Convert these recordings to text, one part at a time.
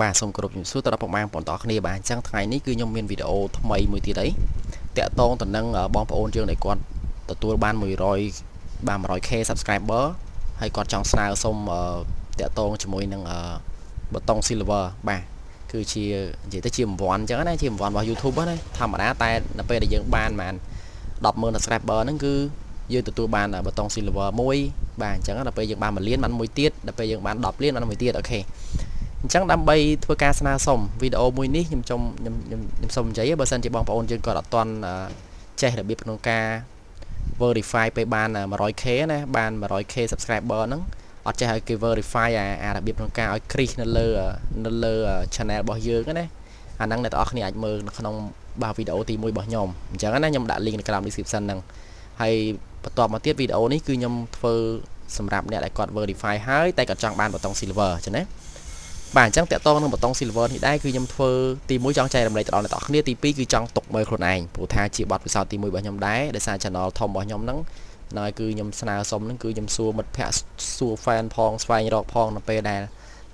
បាទសូមគោរពជំរាបសួរទៅដល់ពុកម៉ែបងប្អូនទាំងអស់គ្នាបាទអញ្ចឹងថ្ងៃនេះគឺខ្ញុំមានវីដេអូថ្មីមួយទៀតអីតាក់ទងទៅនឹងបងប្អូនយើងដែលគាត់ទទួលបាន100បាន 100k subscriber ហើយគាត់ចង់ស្នើសុំតាក់ទងជាមួយនឹងប៊ូតុង silver បាទគឺជានិយាយទៅជារង្វាន់អញ្ចឹងណាជារង្វាន់របស់ YouTube ណាធម្មតាតែនៅពេលដែលយើងបានបាន100,000 subscriber ហ្នឹងគឺយើងទទួលបានប៊ូតុង silver មួយបាទអញ្ចឹងដល់ពេលយើងបាន1លានបានមួយទៀតដល់ពេលយើងបាន10លានបានមួយទៀតអូខេ អញ្ចឹងដើម្បីធ្វើការស្នើសុំវីដេអូមួយនេះខ្ញុំចង់ខ្ញុំខ្ញុំសូមនិយាយបើសិនជាបងប្អូនយើងគាត់អត់ទាន់ចេះរបៀបក្នុងការ verify ពេលបាន 100k ណាបាន 100k subscriber ហ្នឹងអត់ចេះឲ្យគេ verify អាអារបៀបក្នុងការឲ្យ crease នៅលើនៅលើ channel របស់យើងណាអាហ្នឹងអ្នកទាំងអស់គ្នាអាចមើលនៅក្នុងបាទវីដេអូទី1របស់ខ្ញុំអញ្ចឹងណាខ្ញុំដាក់ link នៅក្រោម description ហ្នឹងហើយបន្ទាប់មកទៀតវីដេអូនេះគឺខ្ញុំធ្វើសម្រាប់អ្នកដែលគាត់ verify ហើយតែគាត់ចង់បានប៊ូតុង silver អញ្ចឹងណា បាទអញ្ចឹងតកតងនឹងប៊ូតុង silver នេះដែរគឺខ្ញុំធ្វើទី1ចង់ចែករំលែកទៅដល់អ្នកនរគ្នាទី2គឺចង់ទុកមើលខ្លួនឯងព្រោះថាជាបទពិសោធន៍ទី1របស់ខ្ញុំដែរដោយសារ channel ធំរបស់ខ្ញុំហ្នឹងហើយគឺខ្ញុំស្នើសុំហ្នឹងគឺខ្ញុំសួរមិត្តភ័ក្តិសួរ fan ផងស្វែងរកផងនៅពេលដែល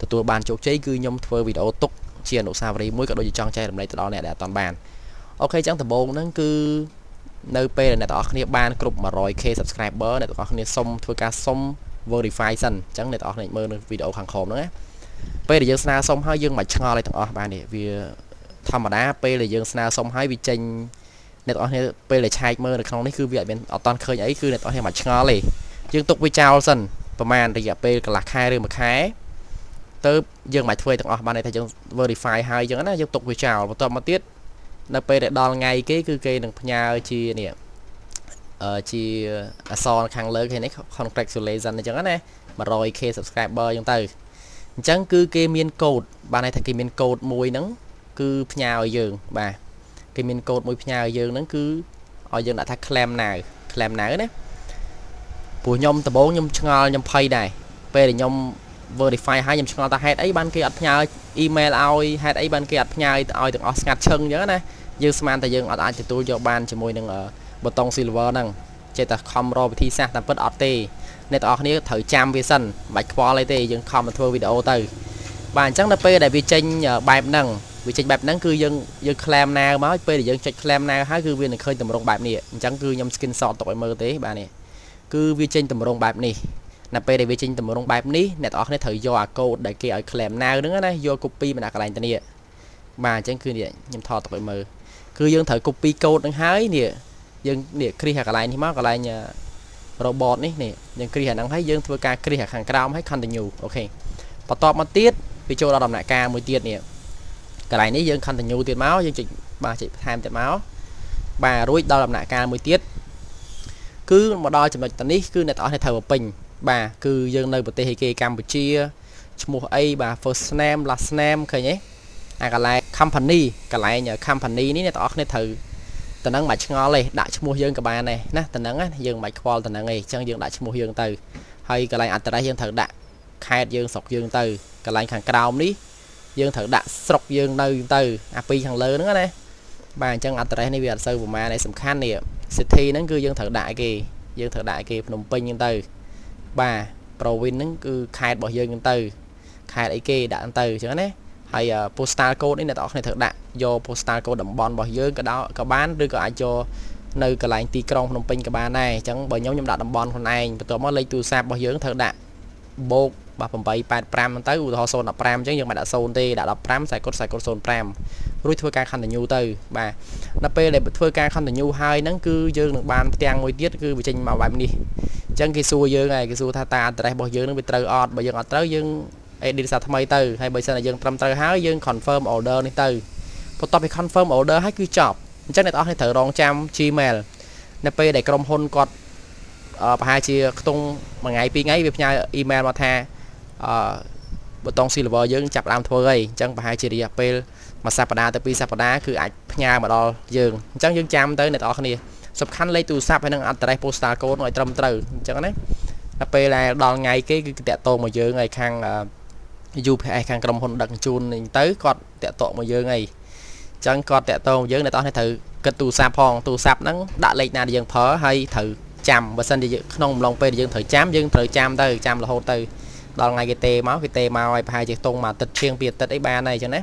ទទួលបានជោគជ័យគឺខ្ញុំធ្វើវីដេអូទុកជាអនុស្សាវរីយ៍មួយក៏ដូចជាចង់ចែករំលែកទៅដល់អ្នកដែលអត់បានអូខេអញ្ចឹងដំបូងហ្នឹងគឺនៅពេលដែលអ្នកទាំងអស់គ្នាបានគ្រប់ 100k subscriber អ្នកទាំងអស់គ្នាសុំធ្វើការសុំ verify សិនអញ្ចឹងអ្នកទាំងអស់គ្នាមើលនៅវីដេអូខាងក្រោមហ្នឹងណា ពេលដែលយើងស្នើសុំហើយយើងមិនឆ្ងល់អីទាំងអស់បាទនេះវាធម្មតាពេលដែលយើងស្នើសុំហើយវាចេញអ្នកទាំងអស់គ្នាពេលដែលឆែកមើលនៅក្នុងនេះគឺវាអត់មានអត់តន់ឃើញអីគឺអ្នកទាំងអស់គ្នាមិនឆ្ងល់ទេយើងទុកវាចោលសិនប្រហែលរយៈពេលកន្លះខែឬមួយខែទៅយើងមិនធ្វើទាំងអស់បានទេថាយើង verify ហើយអញ្ចឹងណាយើងទុកវាចោលបន្ទាប់មកទៀតនៅពេលដែលដល់ថ្ងៃគេគឺគេនឹងផ្ញើជានេះអឺជាអសរខាងលើគេនេះ congratulation អញ្ចឹងណា 100k subscriber អញ្ចឹងទៅ អញ្ចឹងគឺគេមានកូដបានន័យថាគេមានកូដមួយហ្នឹងគឺផ្ញើឲ្យយើងបាទគេមានកូដមួយផ្ញើឲ្យយើងហ្នឹងគឺឲ្យយើងដាក់ថា claim now claim now ណាព្រោះខ្ញុំដំបូងខ្ញុំឆ្ងល់ខ្ញុំភ័យដែរពេលដែលខ្ញុំ verify ហើយខ្ញុំឆ្ងល់ថាហេតុអីបានគេអត់ផ្ញើ email ឲ្យហេតុអីបានគេអត់ផ្ញើឲ្យទាំងអស់ស្ងាត់ឈឹងអញ្ចឹងណាយើងស្មានតែយើងអត់អាចទទួលយកបានជាមួយនឹងប៊ូតុង silver ហ្នឹងចេះតែខំរកវិធីសាស្ត្រតាមពិតអត់ទេ អ្នកទាំងអស់គ្នាត្រូវចាំវាសិនមិនបាច់ខ្វល់អីទេយើងខំមកធ្វើវីដេអូទៅបាទអញ្ចឹងដល់ពេលដែលវាចេញបែបហ្នឹងវាចេញបែបហ្នឹងគឺយើងយើង claim now មកពេលដែលយើងចុច claim now ហើយគឺវានឹងឃើញតម្រងបែបនេះអញ្ចឹងគឺខ្ញុំ screenshot ទុកឲ្យមើលទេបាទនេះគឺវាចេញតម្រងបែបនេះនៅពេលដែលវាចេញតម្រងបែបនេះអ្នកទាំងអស់គ្នាត្រូវយកអាកូដដែលគេឲ្យ claim now ហ្នឹងណាយក copy មកដាក់កន្លែងទៅនេះបាទអញ្ចឹងគឺនេះខ្ញុំថតទុកឲ្យមើលគឺយើងត្រូវ copy កូដហ្នឹងហើយនេះយើងនេះគ្រីសអាកន្លែងនេះមកកន្លែង robot នេះនេះយើងគ្រីសអាហ្នឹងហើយយើងធ្វើការគ្រីសអាខាងក្រោមហើយ continue អូខេបន្ទាប់មកទៀតវាចូលដល់ដំណាក់កាលមួយទៀតនេះកន្លែងនេះយើង continue ទៀតមកយើងចុចបាទចុចបន្ថែមទៀតមកបាទរួចដល់ដំណាក់កាលមួយទៀតគឺមកដល់ចំណុចតនេះគឺអ្នកទាំងអស់គ្នាត្រូវបំពេញបាទគឺយើងនៅប្រទេសឯគេកម្ពុជាឈ្មោះអីបាទ first name last name ឃើញទេអាកន្លែង company កន្លែង company នេះអ្នកទាំងអស់គ្នាត្រូវ តំណឹងមិនឆ្ងល់ទេដាក់ឈ្មោះយើងក៏បានដែរណាតំណឹងណាយើងមិនខ្វល់តំណឹងទេអញ្ចឹងយើងដាក់ឈ្មោះយើងទៅហើយកន្លែង address យើងត្រូវដាក់ខេត្តយើងស្រុកយើងទៅកន្លែងខាងក្រោមនេះយើងត្រូវដាក់ស្រុកយើងនៅទៅអាពីរខាងលើហ្នឹងណាបាទអញ្ចឹង address នេះវាអត់សូវប្រមាណទេសំខាន់នេះ city ហ្នឹងគឺយើងត្រូវដាក់គេយើងត្រូវដាក់គេភ្នំពេញហ្នឹងទៅបាទ province ហ្នឹងគឺខេត្តរបស់យើងហ្នឹងទៅខេត្តអីគេដាក់ទៅអញ្ចឹងណា ហើយ postal code នេះអ្នកទាំងអស់គ្នាត្រូវដាក់យក postal code តំបន់របស់យើងក៏ដោក៏បានឬក៏អាចយកនៅកន្លែងទីក្រុងភ្នំពេញក៏បានដែរអញ្ចឹងបើខ្ញុំខ្ញុំដាក់តំបន់ខ្លួនឯងបន្ទាប់មកលេខទូរស័ព្ទរបស់យើងត្រូវដាក់បូកបាទ885ហ្នឹងទៅឧទាហរណ៍015អញ្ចឹងយើងមិនដាក់0ទេដាក់15ខ្សែកុដខ្សែកុដ05រួចធ្វើការ continue ទៅបាទដល់ពេលដែលធ្វើការ continue ហើយហ្នឹងគឺយើងនឹងបានផ្ទាំងមួយទៀតគឺវាចេញមកបែបនេះអញ្ចឹងគេសួរយើងហើយគេសួរថាតា address របស់យើងនឹងវាត្រូវអត់បើយើងអត់ត្រូវយើង edit សារថ្មីទៅហើយបើសិនតែយើងត្រឹមត្រូវហើយយើង confirm order នេះទៅបន្ទាប់ពី confirm order ហើយគឺចប់អញ្ចឹងអ្នកទាំងអស់គ្នាត្រូវរងចាំ Gmail នៅពេលដែលក្រុមហ៊ុនគាត់ប្រហែលជាខ្ទង់មួយថ្ងៃពីរថ្ងៃវាផ្ញើ email មកថាអឺប៊ូតុង silver យើងចាប់ដើមធ្វើហើយអញ្ចឹងប្រហែលជារយៈពេលមួយសប្តាហ៍ទៅពីរសប្តាហ៍គឺអាចផ្ញើមកដល់យើងអញ្ចឹងយើងចាំទៅអ្នកទាំងអស់គ្នាសំខាន់លេខទូរស័ព្ទហើយនឹង address postal code ឲ្យត្រឹមត្រូវអញ្ចឹងណាដល់ពេលដែលដល់ថ្ងៃគេគឺតាក់ទងមកយើងហើយខាង UPS ខាងក្រុមហ៊ុនដឹកជញ្ជូននេះទៅគាត់តាក់ទងមកយើងហើយអញ្ចឹងគាត់តាក់ទងយើងអ្នកទាំងនេះត្រូវគិតទូរស័ព្ទផងទូរស័ព្ទហ្នឹងដាក់លេខណាដែលយើងប្រើហើយត្រូវចាំបើសិនជាក្នុងអំឡុងពេលដែលយើងត្រូវចាំយើងត្រូវចាំទៅចាំរហូតទៅដល់ថ្ងៃគេទេមកគេទេមកឲ្យប្រហែលជាតុងមួយអាទិត្យជាងពីរអាទិត្យអីបានហើយអញ្ចឹងណា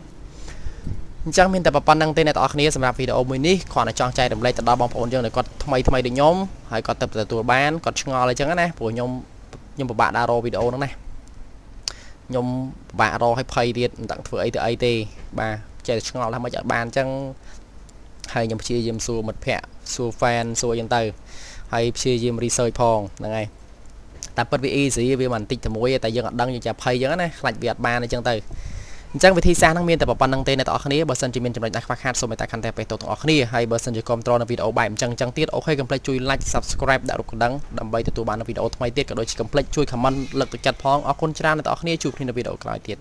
អញ្ចឹងមានតែប៉ុណ្្នឹងទេអ្នកទាំងអស់គ្នាសម្រាប់វីដេអូមួយនេះគ្រាន់តែចង់ចែករំលែកទៅដល់បងប្អូនយើងដែលគាត់ថ្មីថ្មីដូចខ្ញុំហើយគាត់ទៅទទួលបានគាត់ឆ្ងល់អីចឹងណាព្រោះខ្ញុំខ្ញុំពិបាកដាក់រកវីដេអូហ្នឹងណា ខ្ញុំពិបាករកឲ្យភ័យទៀតមិនដឹងធ្វើអីទៅអីទេ បាទចេះតែឆ្ងល់ថាមិនអត់បានអញ្ចឹងហើយខ្ញុំព្យាយាមសួរមិត្តភ័ក្តិសួរ fan សួរអញ្ចឹងទៅហើយព្យាយាម research ផងហ្នឹងហើយតែពិតវា easy វាមិនបន្តិចតែមួយតែយើងអត់ដឹងយើងចាំភ័យអញ្ចឹងណាខ្លាចវាអត់បានអញ្ចឹងទៅ អញ្ចឹងវិធីសាស្ត្រហ្នឹងមានតែប៉ុណ្្នឹងទេអ្នកទាំងអស់គ្នាបើសិនជាមានចំណុចណាខ្វះខាតសូមមេត្តាខន្តីបេះតទាំងអស់គ្នាហើយបើសិនជាគាំទ្រនៅវីដេអូបែបអញ្ចឹងអញ្ចឹងទៀតអូខេកុំភ្លេចជួយ like subscribe ដាក់រូបកណ្ដឹងដើម្បីទទួលបាននូវវីដេអូថ្មីទៀតក៏ដូចជាកុំភ្លេចជួយ comment លើកទឹកចិត្តផងអរគុណច្រើនអ្នកទាំងអស់គ្នាជួបគ្នានៅវីដេអូក្រោយទៀត